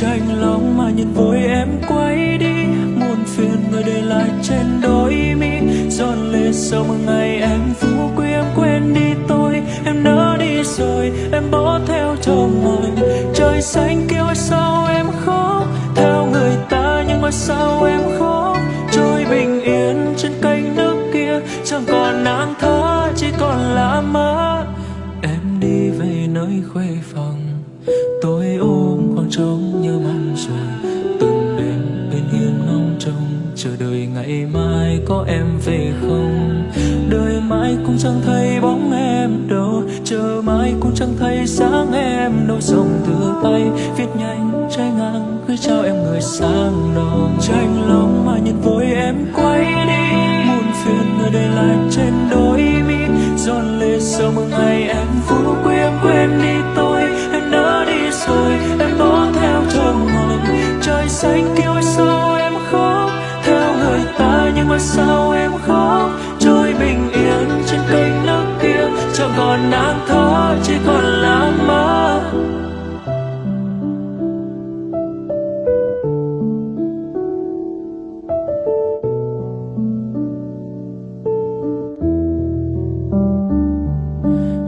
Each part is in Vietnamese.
tranh lòng mà nhìn vội em quay đi. Muôn phiền người để lại trên đôi mi. Giòn lệ sau một ngày em phú quý, em quên đi tôi. Em nỡ đi rồi, em bỏ theo chồng người trời xanh kêu sao em khóc? Theo người ta nhưng mà sao em khóc? Trôi bình yên trên kênh nước kia. Chẳng còn nắng thơ chỉ còn là mơ em đi về nơi khuê phòng. Chờ đợi ngày mai có em về không? Đời mãi cũng chẳng thấy bóng em đâu. Chờ mãi cũng chẳng thấy sáng em đâu. Dòng thư tay viết nhanh, trái ngang, gửi trao em người sang lòng. Tranh lòng mà nhìn vội em quay mà sao em khóc? Trôi bình yên trên kênh nước kia, chẳng còn nắng thó chỉ còn là mơ.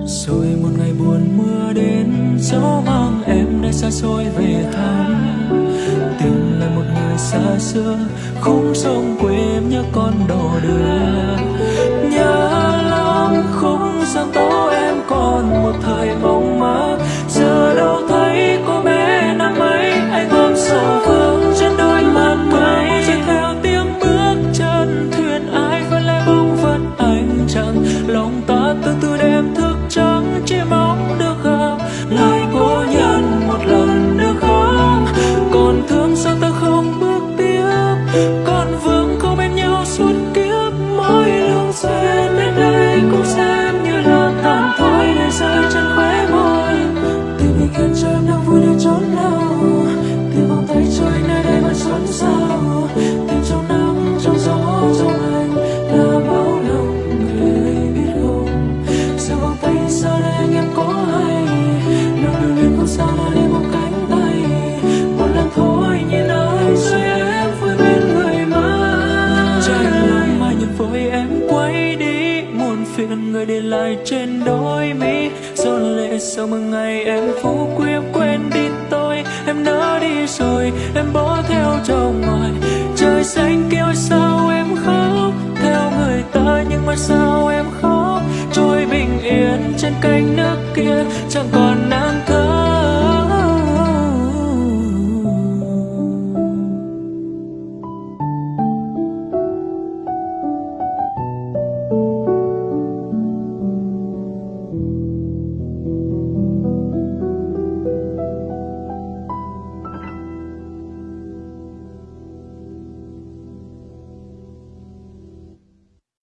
Rồi một ngày buồn mưa đến, gió mang em nơi xa xôi về thăm. Tình lại một người xa xưa khúc sông quê em nhớ con đò đưa. Nhớ lắm khúc gian tố em còn một thời mong mơ giờ đâu thấy cô bé năm ấy, anh ôm sầu vương trên đôi mắt mây. Chỉ theo tiếng bước chân thuyền ai vẫn lại bóng vật anh chẳng lòng ta từ từ đêm thức phiền người để lại trên đôi mi. Giòn lệ sau một ngày em phú quý em quên đi tôi. Em nỡ đi rồi, em bỏ theo chồng ngoài trời xanh kêu sao em khóc? Theo người ta nhưng mà sao em khóc? Trôi bình yên trên cánh nước kia, chẳng còn